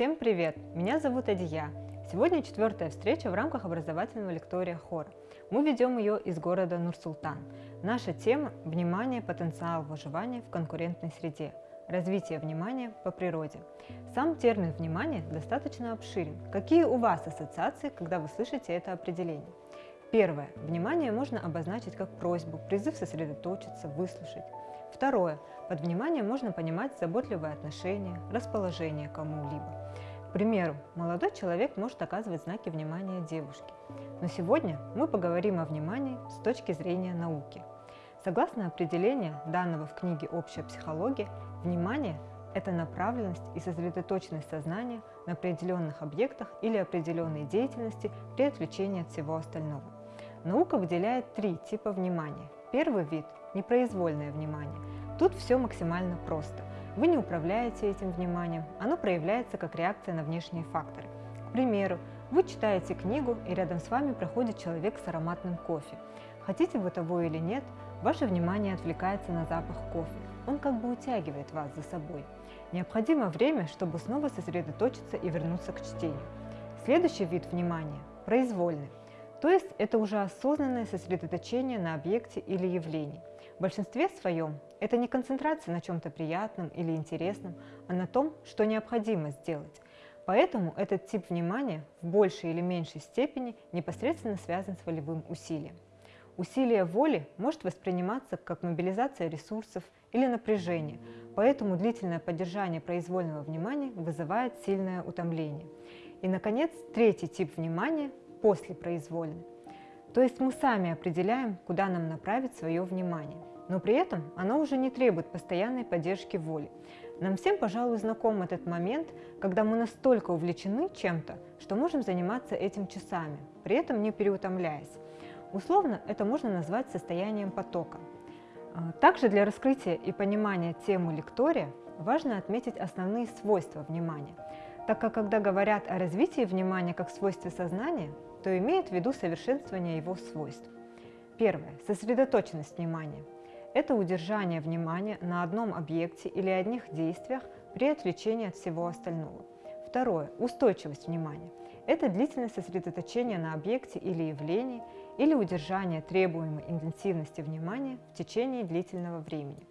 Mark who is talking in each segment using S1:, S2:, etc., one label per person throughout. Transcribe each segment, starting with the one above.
S1: Всем привет! Меня зовут Адия. Сегодня четвертая встреча в рамках образовательного лектория хора. Мы ведем ее из города Нур-Султан. Наша тема – внимание, потенциал выживания в конкурентной среде. Развитие внимания по природе. Сам термин «внимание» достаточно обширен. Какие у вас ассоциации, когда вы слышите это определение? Первое. Внимание можно обозначить как просьбу, призыв сосредоточиться, выслушать. Второе. Под вниманием можно понимать заботливое отношение, расположение кому-либо. К примеру, молодой человек может оказывать знаки внимания девушке. Но сегодня мы поговорим о внимании с точки зрения науки. Согласно определению, данного в книге «Общая психология», внимание – это направленность и сосредоточенность сознания на определенных объектах или определенной деятельности при отвлечении от всего остального. Наука выделяет три типа внимания. Первый вид – непроизвольное внимание. Тут все максимально просто. Вы не управляете этим вниманием, оно проявляется как реакция на внешние факторы. К примеру, вы читаете книгу, и рядом с вами проходит человек с ароматным кофе. Хотите вы того или нет, ваше внимание отвлекается на запах кофе. Он как бы утягивает вас за собой. Необходимо время, чтобы снова сосредоточиться и вернуться к чтению. Следующий вид внимания – произвольный. То есть это уже осознанное сосредоточение на объекте или явлении. В большинстве своем это не концентрация на чем-то приятном или интересном, а на том, что необходимо сделать. Поэтому этот тип внимания в большей или меньшей степени непосредственно связан с волевым усилием. Усилие воли может восприниматься как мобилизация ресурсов или напряжение, поэтому длительное поддержание произвольного внимания вызывает сильное утомление. И, наконец, третий тип внимания после произвольной. То есть мы сами определяем, куда нам направить свое внимание, но при этом оно уже не требует постоянной поддержки воли. Нам всем, пожалуй, знаком этот момент, когда мы настолько увлечены чем-то, что можем заниматься этим часами, при этом не переутомляясь. Условно это можно назвать состоянием потока. А, также для раскрытия и понимания темы лектория важно отметить основные свойства внимания, так как когда говорят о развитии внимания как свойстве сознания, то имеет в виду совершенствование его свойств. Первое. Сосредоточенность внимания. Это удержание внимания на одном объекте или одних действиях при отвлечении от всего остального. Второе. Устойчивость внимания. Это длительное сосредоточение на объекте или явлении или удержание требуемой интенсивности внимания в течение длительного времени.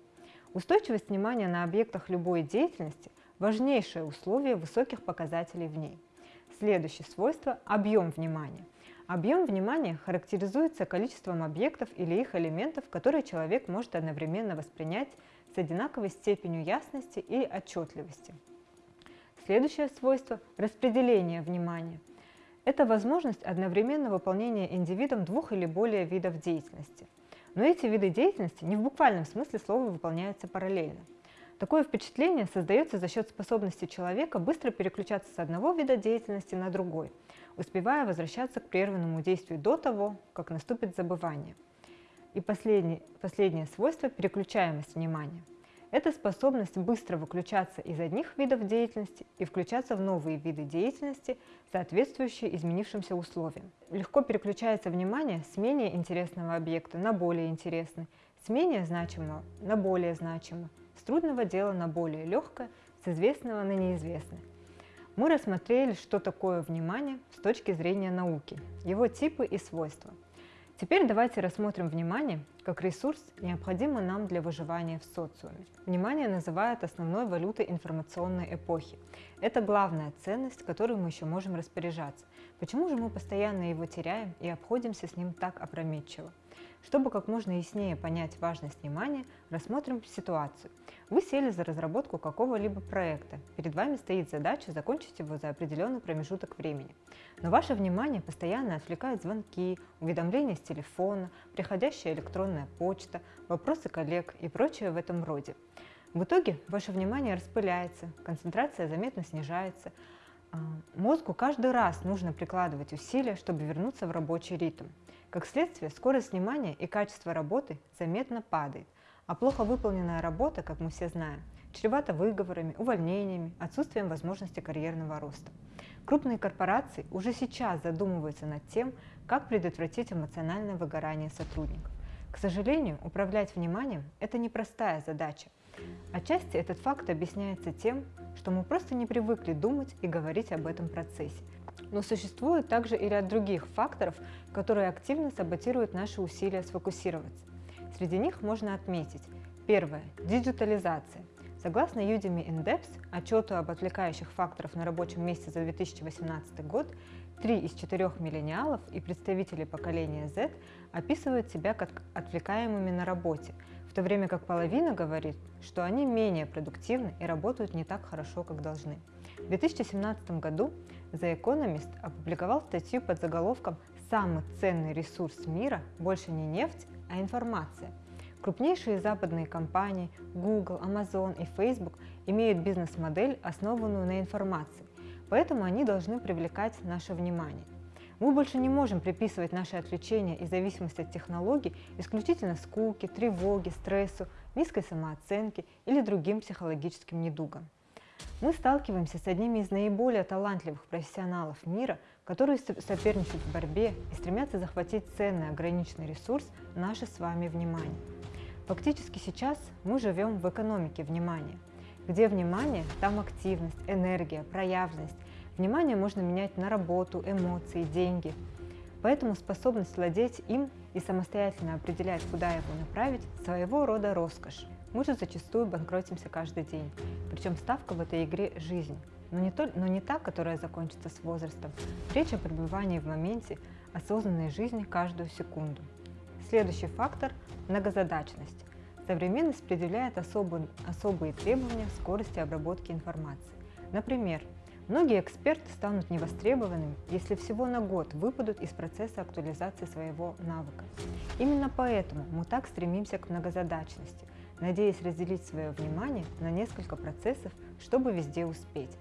S1: Устойчивость внимания на объектах любой деятельности – важнейшее условие высоких показателей в ней. Следующее свойство – объем внимания. Объем внимания характеризуется количеством объектов или их элементов, которые человек может одновременно воспринять с одинаковой степенью ясности и отчетливости. Следующее свойство – распределение внимания. Это возможность одновременно выполнения индивидом двух или более видов деятельности. Но эти виды деятельности не в буквальном смысле слова выполняются параллельно. Такое впечатление создается за счет способности человека быстро переключаться с одного вида деятельности на другой, успевая возвращаться к прерванному действию до того, как наступит забывание. И последнее, последнее свойство – переключаемость внимания. Это способность быстро выключаться из одних видов деятельности и включаться в новые виды деятельности, соответствующие изменившимся условиям. Легко переключается внимание с менее интересного объекта на более интересный, с менее значимого на более значимый, с трудного дела на более легкое, с известного на неизвестное. Мы рассмотрели, что такое внимание с точки зрения науки, его типы и свойства. Теперь давайте рассмотрим внимание как ресурс, необходимый нам для выживания в социуме. Внимание называют основной валютой информационной эпохи. Это главная ценность, которой мы еще можем распоряжаться. Почему же мы постоянно его теряем и обходимся с ним так опрометчиво? Чтобы как можно яснее понять важность внимания, рассмотрим ситуацию. Вы сели за разработку какого-либо проекта. Перед вами стоит задача закончить его за определенный промежуток времени. Но ваше внимание постоянно отвлекают звонки, уведомления с телефона, приходящая электронная почта, вопросы коллег и прочее в этом роде. В итоге ваше внимание распыляется, концентрация заметно снижается, Мозгу каждый раз нужно прикладывать усилия, чтобы вернуться в рабочий ритм. Как следствие, скорость внимания и качество работы заметно падает, а плохо выполненная работа, как мы все знаем, чревата выговорами, увольнениями, отсутствием возможности карьерного роста. Крупные корпорации уже сейчас задумываются над тем, как предотвратить эмоциональное выгорание сотрудников. К сожалению, управлять вниманием – это непростая задача. Отчасти этот факт объясняется тем, что мы просто не привыкли думать и говорить об этом процессе. Но существует также и ряд других факторов, которые активно саботируют наши усилия сфокусироваться. Среди них можно отметить Первое. Диджитализация. Согласно Udemy Index, отчету об отвлекающих факторах на рабочем месте за 2018 год, три из четырех миллениалов и представители поколения Z описывают себя как отвлекаемыми на работе, в то время как половина говорит, что они менее продуктивны и работают не так хорошо, как должны. В 2017 году The Economist опубликовал статью под заголовком «Самый ценный ресурс мира больше не нефть, а информация», Крупнейшие западные компании Google, Amazon и Facebook имеют бизнес-модель, основанную на информации, поэтому они должны привлекать наше внимание. Мы больше не можем приписывать наши отвлечения и зависимость от технологий исключительно скуке, тревоге, стрессу, низкой самооценке или другим психологическим недугам. Мы сталкиваемся с одними из наиболее талантливых профессионалов мира, которые соперничают в борьбе и стремятся захватить ценный ограниченный ресурс – наше с вами внимание. Фактически сейчас мы живем в экономике внимания. Где внимание, там активность, энергия, проявленность. Внимание можно менять на работу, эмоции, деньги. Поэтому способность владеть им и самостоятельно определять, куда его направить, своего рода роскошь. Мы же зачастую банкротимся каждый день. Причем ставка в этой игре – жизнь. Но не, то, но не та, которая закончится с возрастом. Речь о пребывании в моменте, осознанной жизни каждую секунду. Следующий фактор – многозадачность. Современность предъявляет особые, особые требования к скорости обработки информации. Например, многие эксперты станут невостребованными, если всего на год выпадут из процесса актуализации своего навыка. Именно поэтому мы так стремимся к многозадачности, надеясь разделить свое внимание на несколько процессов, чтобы везде успеть.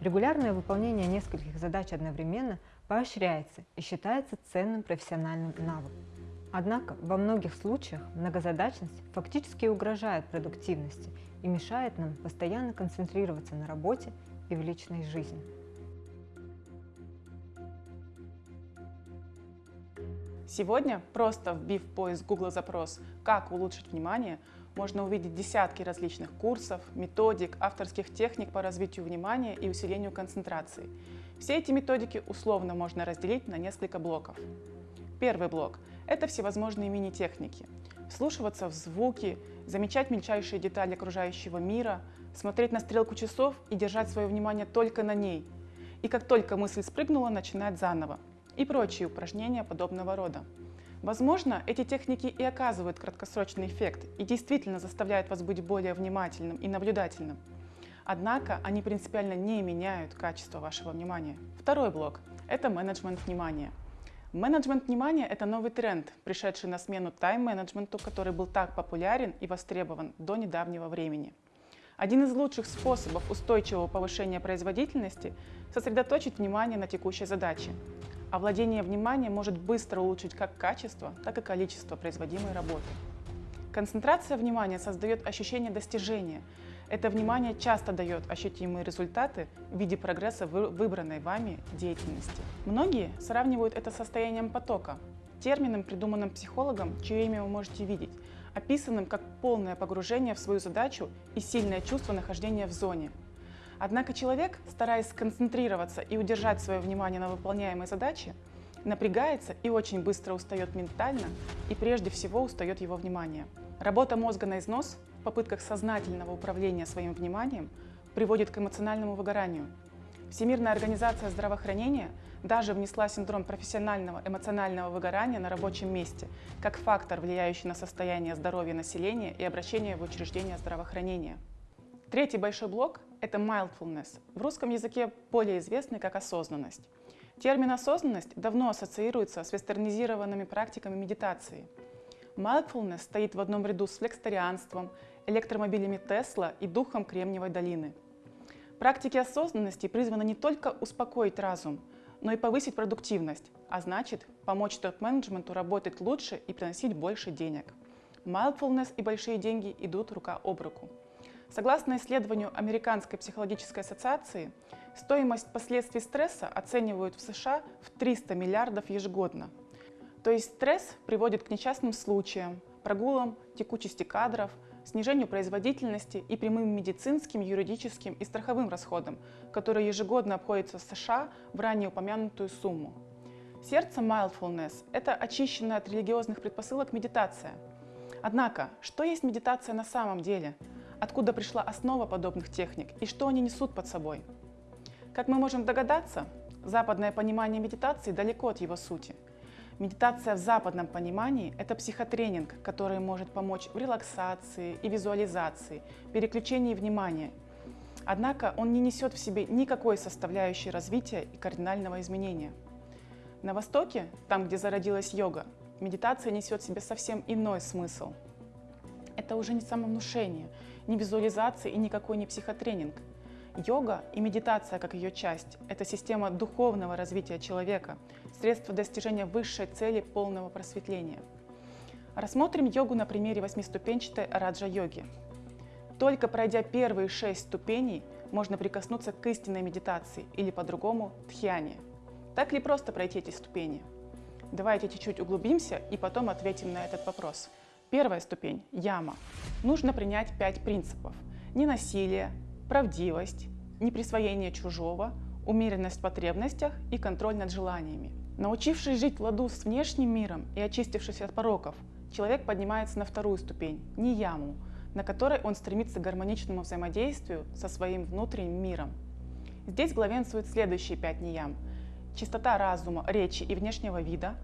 S1: Регулярное выполнение нескольких задач одновременно поощряется и считается ценным профессиональным навыком. Однако во многих случаях многозадачность фактически угрожает продуктивности и мешает нам постоянно концентрироваться на работе и в личной жизни.
S2: Сегодня, просто вбив поиск Google запрос «Как улучшить внимание», можно увидеть десятки различных курсов, методик, авторских техник по развитию внимания и усилению концентрации. Все эти методики условно можно разделить на несколько блоков. Первый блок – это всевозможные мини-техники. Вслушиваться в звуки, замечать мельчайшие детали окружающего мира, смотреть на стрелку часов и держать свое внимание только на ней. И как только мысль спрыгнула, начинать заново. И прочие упражнения подобного рода. Возможно, эти техники и оказывают краткосрочный эффект и действительно заставляют вас быть более внимательным и наблюдательным. Однако они принципиально не меняют качество вашего внимания. Второй блок – это менеджмент внимания – Менеджмент внимания – это новый тренд, пришедший на смену тайм-менеджменту, который был так популярен и востребован до недавнего времени. Один из лучших способов устойчивого повышения производительности – сосредоточить внимание на текущей задаче. А владение вниманием может быстро улучшить как качество, так и количество производимой работы. Концентрация внимания создает ощущение достижения – это внимание часто дает ощутимые результаты в виде прогресса выбранной вами деятельности. Многие сравнивают это состоянием потока, термином, придуманным психологом, чье имя вы можете видеть, описанным как полное погружение в свою задачу и сильное чувство нахождения в зоне. Однако человек, стараясь сконцентрироваться и удержать свое внимание на выполняемой задаче, напрягается и очень быстро устает ментально, и прежде всего устает его внимание. Работа мозга на износ в попытках сознательного управления своим вниманием приводит к эмоциональному выгоранию. Всемирная организация здравоохранения даже внесла синдром профессионального эмоционального выгорания на рабочем месте как фактор, влияющий на состояние здоровья населения и обращение в учреждения здравоохранения. Третий большой блок – это mindfulness, в русском языке более известный как осознанность. Термин «осознанность» давно ассоциируется с вестернизированными практиками медитации. Mindfulness стоит в одном ряду с флекстарианством, электромобилями Тесла и духом Кремниевой долины. Практики осознанности призваны не только успокоить разум, но и повысить продуктивность, а значит помочь топ-менеджменту работать лучше и приносить больше денег. Mindfulness и большие деньги идут рука об руку. Согласно исследованию Американской психологической ассоциации, стоимость последствий стресса оценивают в США в 300 миллиардов ежегодно. То есть стресс приводит к несчастным случаям, прогулам текучести кадров, снижению производительности и прямым медицинским, юридическим и страховым расходам, которые ежегодно обходятся в США в ранее упомянутую сумму. Сердце mindfulness – это очищенная от религиозных предпосылок медитация. Однако, что есть медитация на самом деле? Откуда пришла основа подобных техник и что они несут под собой? Как мы можем догадаться, западное понимание медитации далеко от его сути – Медитация в западном понимании – это психотренинг, который может помочь в релаксации и визуализации, переключении внимания. Однако он не несет в себе никакой составляющей развития и кардинального изменения. На Востоке, там, где зародилась йога, медитация несет в себе совсем иной смысл. Это уже не самовнушение, не визуализация и никакой не психотренинг – Йога и медитация как ее часть – это система духовного развития человека, средство достижения высшей цели полного просветления. Рассмотрим йогу на примере восьмиступенчатой раджа-йоги. Только пройдя первые шесть ступеней, можно прикоснуться к истинной медитации или по-другому – тхьяне. Так ли просто пройти эти ступени? Давайте чуть-чуть углубимся и потом ответим на этот вопрос. Первая ступень – яма. Нужно принять пять принципов. Ненасилие, правдивость, неприсвоение чужого, умеренность в потребностях и контроль над желаниями. Научившись жить в ладу с внешним миром и очистившись от пороков, человек поднимается на вторую ступень – нияму, на которой он стремится к гармоничному взаимодействию со своим внутренним миром. Здесь главенствуют следующие пять ниям – чистота разума, речи и внешнего вида,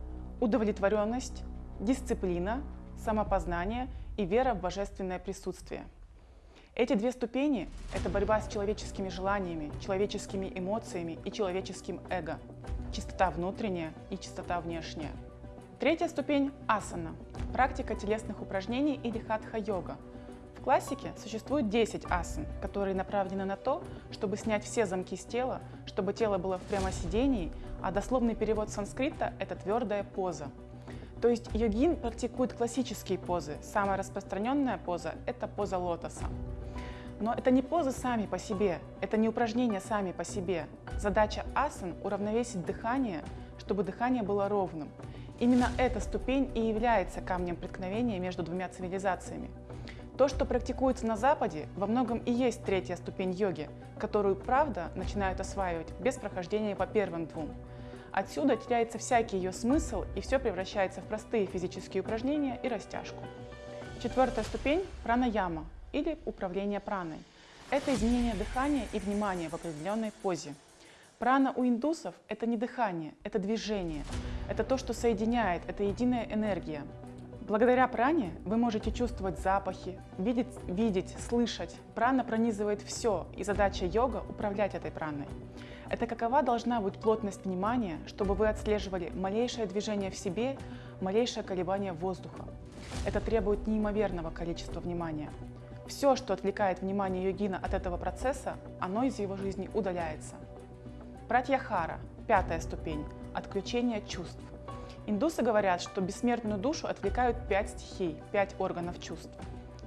S2: удовлетворенность, дисциплина, самопознание и вера в божественное присутствие – эти две ступени – это борьба с человеческими желаниями, человеческими эмоциями и человеческим эго. Чистота внутренняя и чистота внешняя. Третья ступень – асана – практика телесных упражнений или хатха-йога. В классике существует 10 асан, которые направлены на то, чтобы снять все замки с тела, чтобы тело было в прямосидении, а дословный перевод санскрита – это твердая поза. То есть йогин практикует классические позы. Самая распространенная поза – это поза лотоса. Но это не позы сами по себе, это не упражнения сами по себе. Задача асан – уравновесить дыхание, чтобы дыхание было ровным. Именно эта ступень и является камнем преткновения между двумя цивилизациями. То, что практикуется на Западе, во многом и есть третья ступень йоги, которую, правда, начинают осваивать без прохождения по первым двум. Отсюда теряется всякий ее смысл, и все превращается в простые физические упражнения и растяжку. Четвертая ступень – пранаяма, или управление праной. Это изменение дыхания и внимания в определенной позе. Прана у индусов – это не дыхание, это движение. Это то, что соединяет, это единая энергия. Благодаря пране вы можете чувствовать запахи, видеть, видеть, слышать. Прана пронизывает все, и задача йога – управлять этой праной. Это какова должна быть плотность внимания, чтобы вы отслеживали малейшее движение в себе, малейшее колебание воздуха. Это требует неимоверного количества внимания. Все, что отвлекает внимание йогина от этого процесса, оно из его жизни удаляется. Пратьяхара – пятая ступень – отключение чувств. Индусы говорят, что бессмертную душу отвлекают пять стихий, пять органов чувств.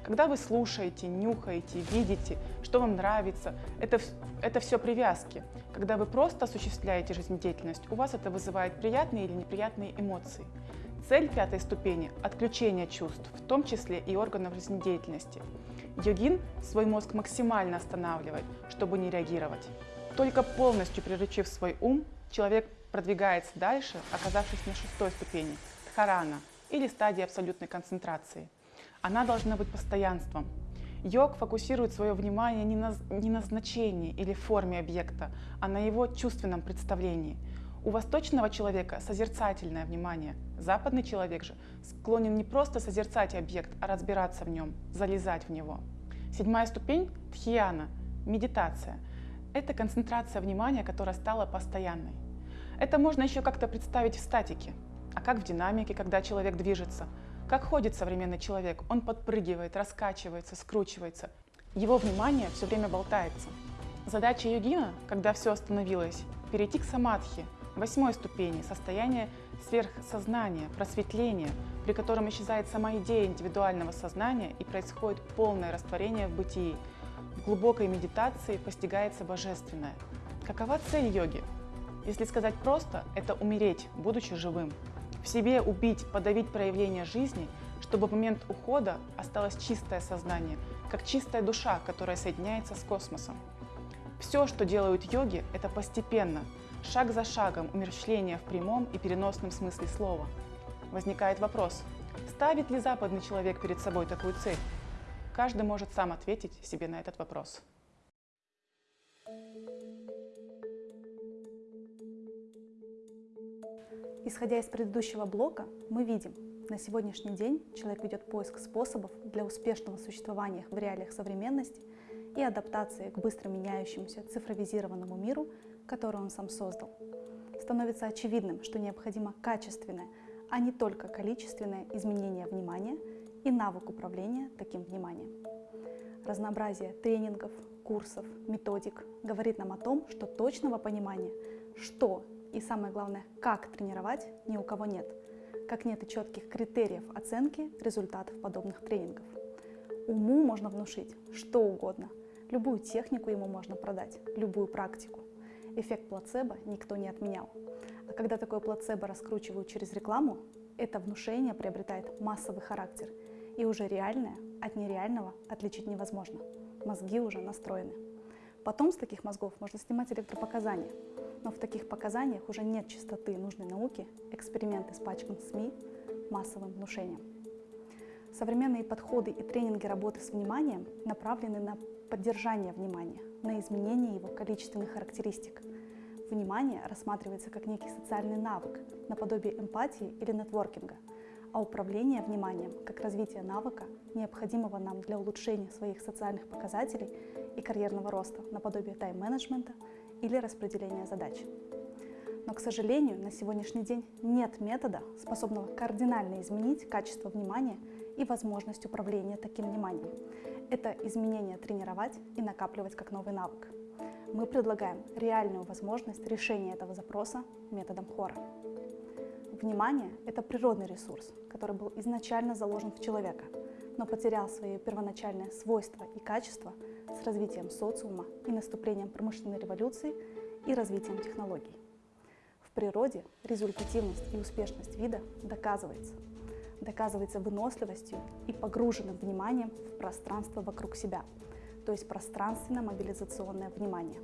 S2: Когда вы слушаете, нюхаете, видите, что вам нравится, это, это все привязки. Когда вы просто осуществляете жизнедеятельность, у вас это вызывает приятные или неприятные эмоции. Цель пятой ступени – отключение чувств, в том числе и органов жизнедеятельности. Йогин свой мозг максимально останавливает, чтобы не реагировать. Только полностью приручив свой ум, человек продвигается дальше, оказавшись на шестой ступени – дхарана, или стадии абсолютной концентрации. Она должна быть постоянством. Йог фокусирует свое внимание не на, не на значении или форме объекта, а на его чувственном представлении – у восточного человека созерцательное внимание. Западный человек же склонен не просто созерцать объект, а разбираться в нем, залезать в него. Седьмая ступень – тхьяна, медитация. Это концентрация внимания, которая стала постоянной. Это можно еще как-то представить в статике. А как в динамике, когда человек движется? Как ходит современный человек? Он подпрыгивает, раскачивается, скручивается. Его внимание все время болтается. Задача йогина, когда все остановилось, перейти к самадхи – Восьмой ступени – состояние сверхсознания, просветления, при котором исчезает сама идея индивидуального сознания и происходит полное растворение в бытии. В глубокой медитации постигается божественное. Какова цель йоги? Если сказать просто, это умереть, будучи живым. В себе убить, подавить проявление жизни, чтобы в момент ухода осталось чистое сознание, как чистая душа, которая соединяется с космосом. Все, что делают йоги, это постепенно, шаг за шагом умерщвление в прямом и переносном смысле слова. Возникает вопрос, ставит ли западный человек перед собой такую цель? Каждый может сам ответить себе на этот вопрос.
S3: Исходя из предыдущего блока, мы видим, на сегодняшний день человек ведет поиск способов для успешного существования в реалиях современности и адаптации к быстро меняющемуся цифровизированному миру, который он сам создал. Становится очевидным, что необходимо качественное, а не только количественное изменение внимания и навык управления таким вниманием. Разнообразие тренингов, курсов, методик говорит нам о том, что точного понимания, что и самое главное, как тренировать, ни у кого нет – как нет и четких критериев оценки результатов подобных тренингов. Уму можно внушить что угодно, любую технику ему можно продать, любую практику. Эффект плацебо никто не отменял. А когда такое плацебо раскручивают через рекламу, это внушение приобретает массовый характер, и уже реальное от нереального отличить невозможно. Мозги уже настроены. Потом с таких мозгов можно снимать электропоказания, но в таких показаниях уже нет чистоты нужной науки, эксперименты с пачком СМИ, массовым внушением. Современные подходы и тренинги работы с вниманием направлены на поддержание внимания, на изменение его количественных характеристик. Внимание рассматривается как некий социальный навык, наподобие эмпатии или нетворкинга, а управление вниманием как развитие навыка, необходимого нам для улучшения своих социальных показателей и карьерного роста, наподобие тайм-менеджмента – или распределения задач. Но, к сожалению, на сегодняшний день нет метода, способного кардинально изменить качество внимания и возможность управления таким вниманием. Это изменение тренировать и накапливать как новый навык. Мы предлагаем реальную возможность решения этого запроса методом хора. Внимание – это природный ресурс, который был изначально заложен в человека, но потерял свои первоначальные свойства и качества – с развитием социума и наступлением промышленной революции и развитием технологий. В природе результативность и успешность вида доказывается. Доказывается выносливостью и погруженным вниманием в пространство вокруг себя, то есть пространственно-мобилизационное внимание.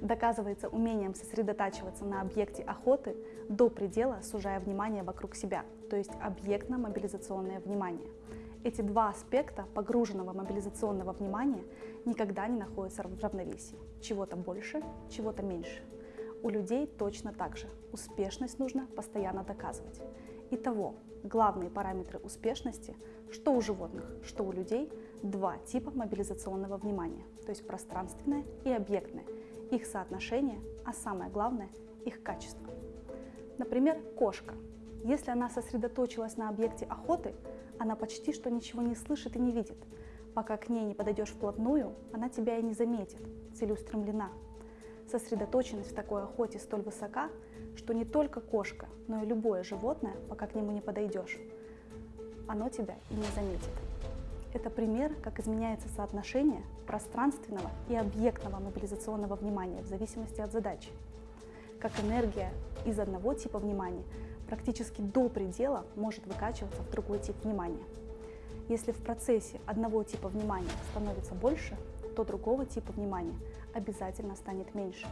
S3: Доказывается умением сосредотачиваться на объекте охоты до предела, сужая внимание вокруг себя, то есть объектно-мобилизационное внимание – эти два аспекта погруженного мобилизационного внимания никогда не находятся в равновесии. Чего-то больше, чего-то меньше. У людей точно так же. Успешность нужно постоянно доказывать. Итого, главные параметры успешности, что у животных, что у людей, два типа мобилизационного внимания, то есть пространственное и объектное, их соотношение, а самое главное, их качество. Например, кошка. Если она сосредоточилась на объекте охоты, она почти что ничего не слышит и не видит. Пока к ней не подойдешь вплотную, она тебя и не заметит, целеустремлена. Сосредоточенность в такой охоте столь высока, что не только кошка, но и любое животное, пока к нему не подойдешь, оно тебя и не заметит. Это пример, как изменяется соотношение пространственного и объектного мобилизационного внимания в зависимости от задачи. Как энергия из одного типа внимания практически до предела может выкачиваться в другой тип внимания. Если в процессе одного типа внимания становится больше, то другого типа внимания обязательно станет меньше.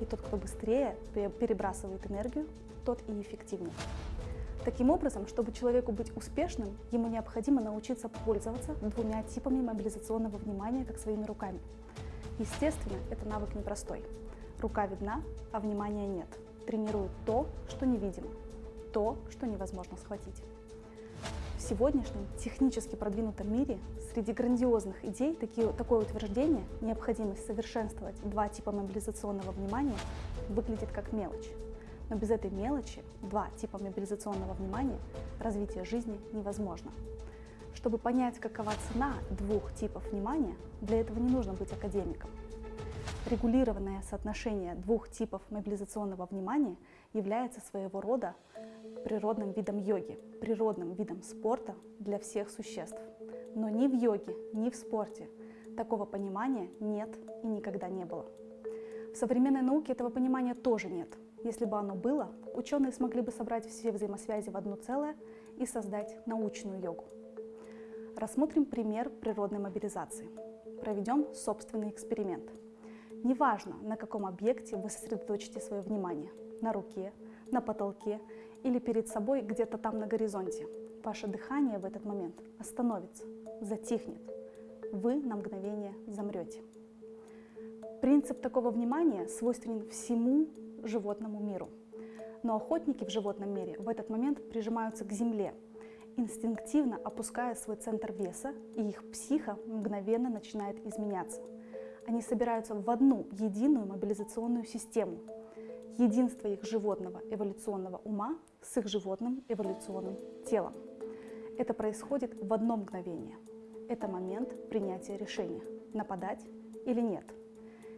S3: И тот, кто быстрее перебрасывает энергию, тот и эффективнее. Таким образом, чтобы человеку быть успешным, ему необходимо научиться пользоваться двумя типами мобилизационного внимания, как своими руками. Естественно, это навык непростой. Рука видна, а внимания нет. Тренирует то, что невидимо то, что невозможно схватить. Сегодняшнем технически продвинутом мире среди грандиозных идей такие, такое утверждение, необходимость совершенствовать два типа мобилизационного внимания, выглядит как мелочь. Но без этой мелочи, два типа мобилизационного внимания, развитие жизни невозможно. Чтобы понять, какова цена двух типов внимания, для этого не нужно быть академиком. Регулированное соотношение двух типов мобилизационного внимания является своего рода природным видом йоги, природным видом спорта для всех существ. Но ни в йоге, ни в спорте такого понимания нет и никогда не было. В современной науке этого понимания тоже нет. Если бы оно было, ученые смогли бы собрать все взаимосвязи в одно целое и создать научную йогу. Рассмотрим пример природной мобилизации. Проведем собственный эксперимент. Неважно, на каком объекте вы сосредоточите свое внимание – на руке, на потолке или перед собой где-то там на горизонте. Ваше дыхание в этот момент остановится, затихнет. Вы на мгновение замрете. Принцип такого внимания свойственен всему животному миру. Но охотники в животном мире в этот момент прижимаются к земле – инстинктивно опуская свой центр веса, и их психа мгновенно начинает изменяться. Они собираются в одну единую мобилизационную систему. Единство их животного эволюционного ума с их животным эволюционным телом. Это происходит в одно мгновение. Это момент принятия решения, нападать или нет.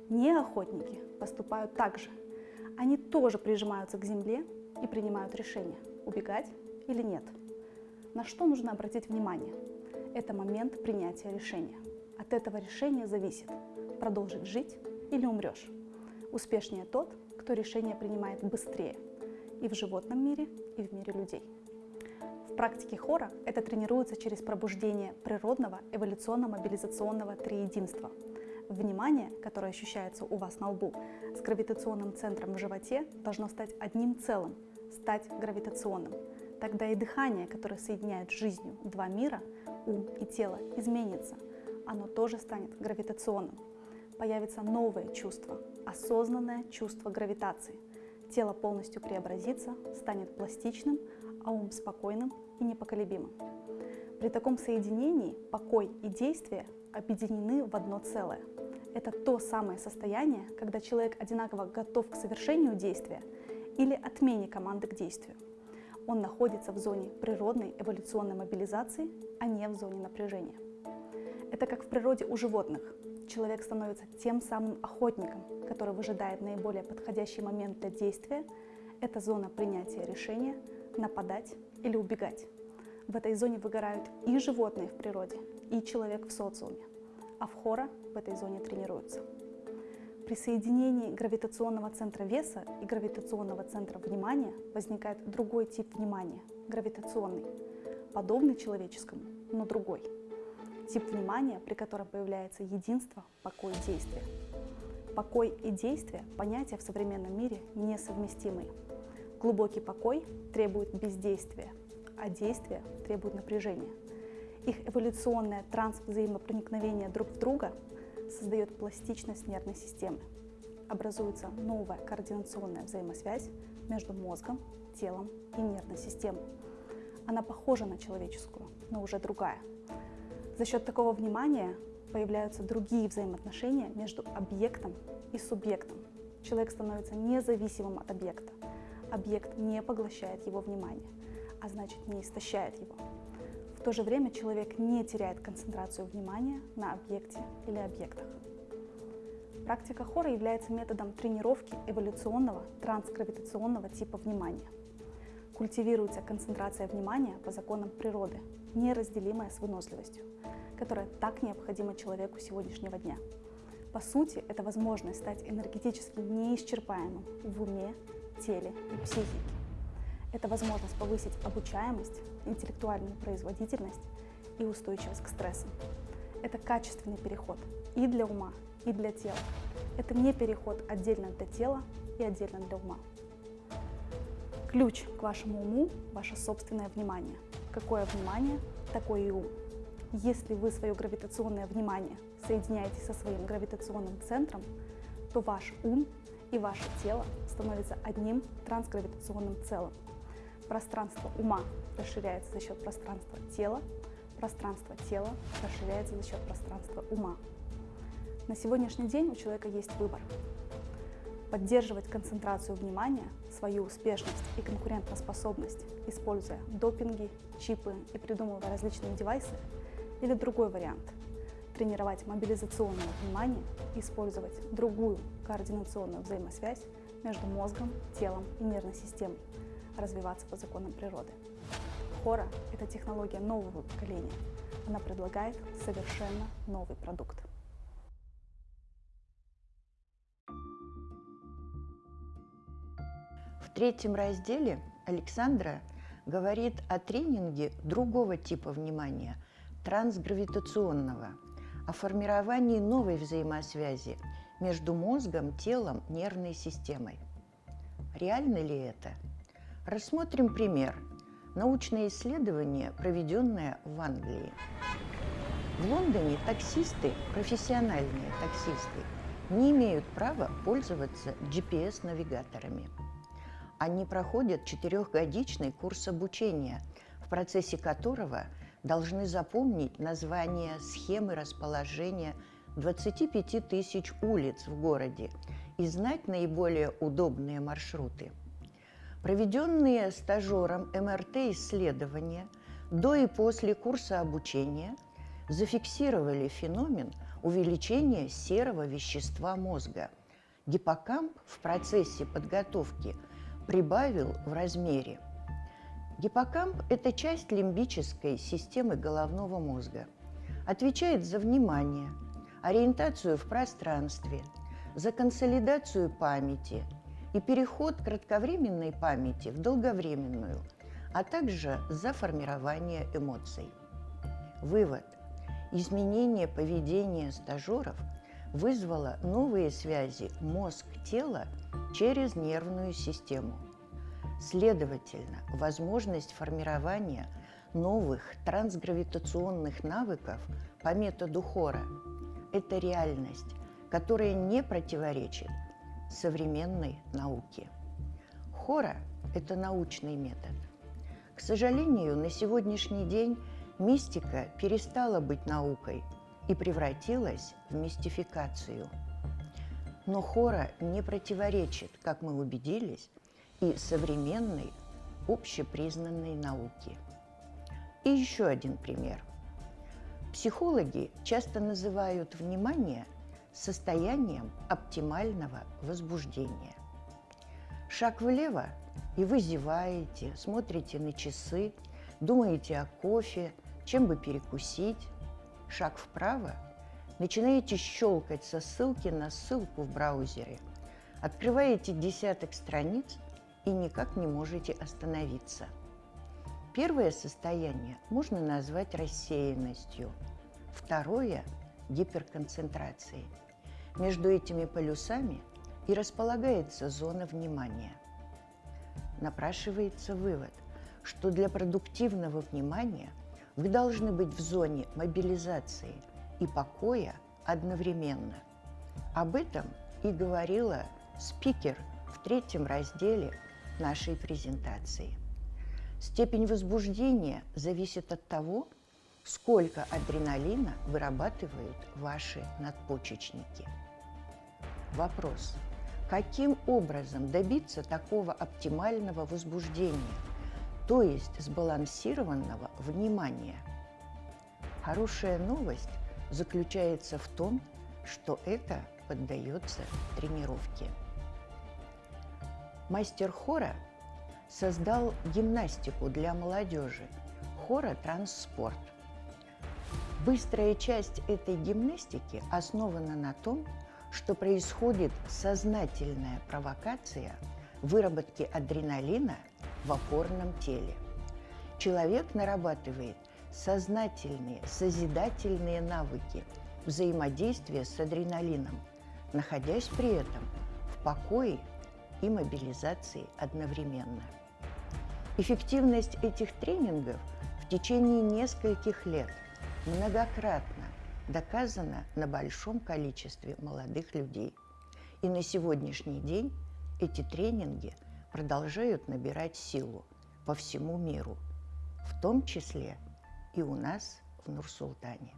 S3: Не охотники поступают так же. Они тоже прижимаются к земле и принимают решение, убегать или нет. На что нужно обратить внимание? Это момент принятия решения. От этого решения зависит, продолжить жить или умрешь. Успешнее тот, кто решение принимает быстрее и в животном мире, и в мире людей. В практике хора это тренируется через пробуждение природного эволюционно-мобилизационного триединства. Внимание, которое ощущается у вас на лбу, с гравитационным центром в животе должно стать одним целым, стать гравитационным – Тогда и дыхание, которое соединяет жизнью два мира, ум и тело, изменится. Оно тоже станет гравитационным. Появится новое чувство, осознанное чувство гравитации. Тело полностью преобразится, станет пластичным, а ум спокойным и непоколебимым. При таком соединении покой и действие объединены в одно целое. Это то самое состояние, когда человек одинаково готов к совершению действия или отмене команды к действию он находится в зоне природной эволюционной мобилизации, а не в зоне напряжения. Это как в природе у животных. Человек становится тем самым охотником, который выжидает наиболее подходящий момент для действия. Это зона принятия решения нападать или убегать. В этой зоне выгорают и животные в природе, и человек в социуме, а в хора в этой зоне тренируются. При соединении гравитационного центра веса и гравитационного центра внимания возникает другой тип внимания – гравитационный, подобный человеческому, но другой. Тип внимания, при котором появляется единство, покой действие. Покой и действие – понятия в современном мире несовместимые. Глубокий покой требует бездействия, а действие требует напряжения. Их эволюционное трансвзаимопроникновение друг в друга – создает пластичность нервной системы. Образуется новая координационная взаимосвязь между мозгом, телом и нервной системой. Она похожа на человеческую, но уже другая. За счет такого внимания появляются другие взаимоотношения между объектом и субъектом. Человек становится независимым от объекта. Объект не поглощает его внимание, а значит не истощает его. В то же время человек не теряет концентрацию внимания на объекте или объектах. Практика хора является методом тренировки эволюционного трансгравитационного типа внимания. Культивируется концентрация внимания по законам природы, неразделимая с выносливостью, которая так необходима человеку сегодняшнего дня. По сути, это возможность стать энергетически неисчерпаемым в уме, теле и психике. Это возможность повысить обучаемость, интеллектуальную производительность и устойчивость к стрессам. Это качественный переход и для ума, и для тела. Это не переход отдельно для тела и отдельно для ума. Ключ к вашему уму – ваше собственное внимание. Какое внимание, такое и ум. Если вы свое гравитационное внимание соединяете со своим гравитационным центром, то ваш ум и ваше тело становятся одним трансгравитационным целым – Пространство ума расширяется за счет пространства тела, пространство тела расширяется за счет пространства ума. На сегодняшний день у человека есть выбор. Поддерживать концентрацию внимания, свою успешность и конкурентоспособность, используя допинги, чипы и придумывая различные девайсы, или другой вариант – тренировать мобилизационное внимание и использовать другую координационную взаимосвязь между мозгом, телом и нервной системой, развиваться по законам природы. Хора – это технология нового поколения. Она предлагает совершенно новый продукт.
S4: В третьем разделе Александра говорит о тренинге другого типа внимания, трансгравитационного, о формировании новой взаимосвязи между мозгом, телом, нервной системой. Реально ли это? Рассмотрим пример. Научное исследование, проведенное в Англии. В Лондоне таксисты, профессиональные таксисты, не имеют права пользоваться GPS-навигаторами. Они проходят четырехгодичный курс обучения, в процессе которого должны запомнить название схемы расположения 25 тысяч улиц в городе и знать наиболее удобные маршруты. Проведенные стажером МРТ-исследования до и после курса обучения зафиксировали феномен увеличения серого вещества мозга. Гиппокамп в процессе подготовки – прибавил в размере. Гиппокамп – это часть лимбической системы головного мозга. Отвечает за внимание, ориентацию в пространстве, за консолидацию памяти и переход кратковременной памяти в долговременную, а также за формирование эмоций. Вывод. Изменение поведения стажеров вызвало новые связи мозг-тело через нервную систему. Следовательно, возможность формирования новых трансгравитационных навыков по методу Хора – это реальность, которая не противоречит современной науке. Хора – это научный метод. К сожалению, на сегодняшний день мистика перестала быть наукой и превратилась в мистификацию – но хора не противоречит, как мы убедились, и современной общепризнанной науке. И еще один пример. Психологи часто называют внимание состоянием оптимального возбуждения. Шаг влево, и вы зеваете, смотрите на часы, думаете о кофе, чем бы перекусить. Шаг вправо – начинаете щелкать со ссылки на ссылку в браузере, открываете десяток страниц и никак не можете остановиться. Первое состояние можно назвать рассеянностью, второе – гиперконцентрацией. Между этими полюсами и располагается зона внимания. Напрашивается вывод, что для продуктивного внимания вы должны быть в зоне мобилизации – и покоя одновременно. Об этом и говорила спикер в третьем разделе нашей презентации. Степень возбуждения зависит от того, сколько адреналина вырабатывают ваши надпочечники. Вопрос. Каким образом добиться такого оптимального возбуждения, то есть сбалансированного внимания? Хорошая новость – заключается в том, что это поддается тренировке. Мастер хора создал гимнастику для молодежи хора «Транспорт». Быстрая часть этой гимнастики основана на том, что происходит сознательная провокация выработки адреналина в опорном теле. Человек нарабатывает сознательные, созидательные навыки взаимодействия с адреналином, находясь при этом в покое и мобилизации одновременно. Эффективность этих тренингов в течение нескольких лет многократно доказана на большом количестве молодых людей. И на сегодняшний день эти тренинги продолжают набирать силу по всему миру, в том числе и у нас в Нур-Султане.